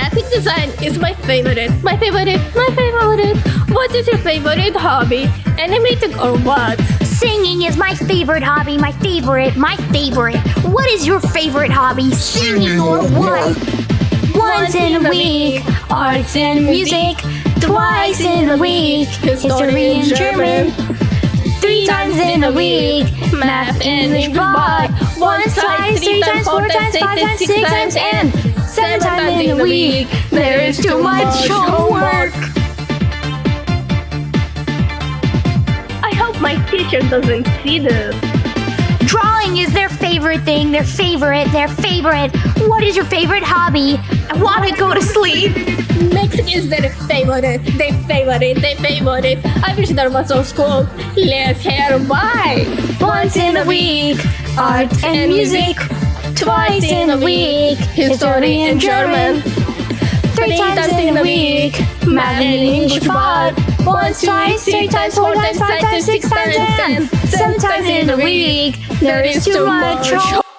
Graphic design is my favorite. My favorite. My favorite. What is your favorite hobby? Animating or what? Singing is my favorite hobby, my favorite, my favorite. What is your favorite hobby? Singing or what? Once in a week, arts and music. Twice in a week, history and German. Three times in a week, math and English. But once, twice, three times, four times, five times, six times, and seven times in a week. There is too much homework. I hope my teacher doesn't see this. Drawing is their favorite thing, their favorite, their favorite. What is your favorite hobby? I want to go to sleep. Mexico is their favorite, their favorite, their favorite. I wish there was a school. Let's hear why. Once in a week, art and music. Twice in a week, history and German. Three times in a week, math and English. But once, twice, three times, four times, five times, six times, and seven times in a week. There is too much.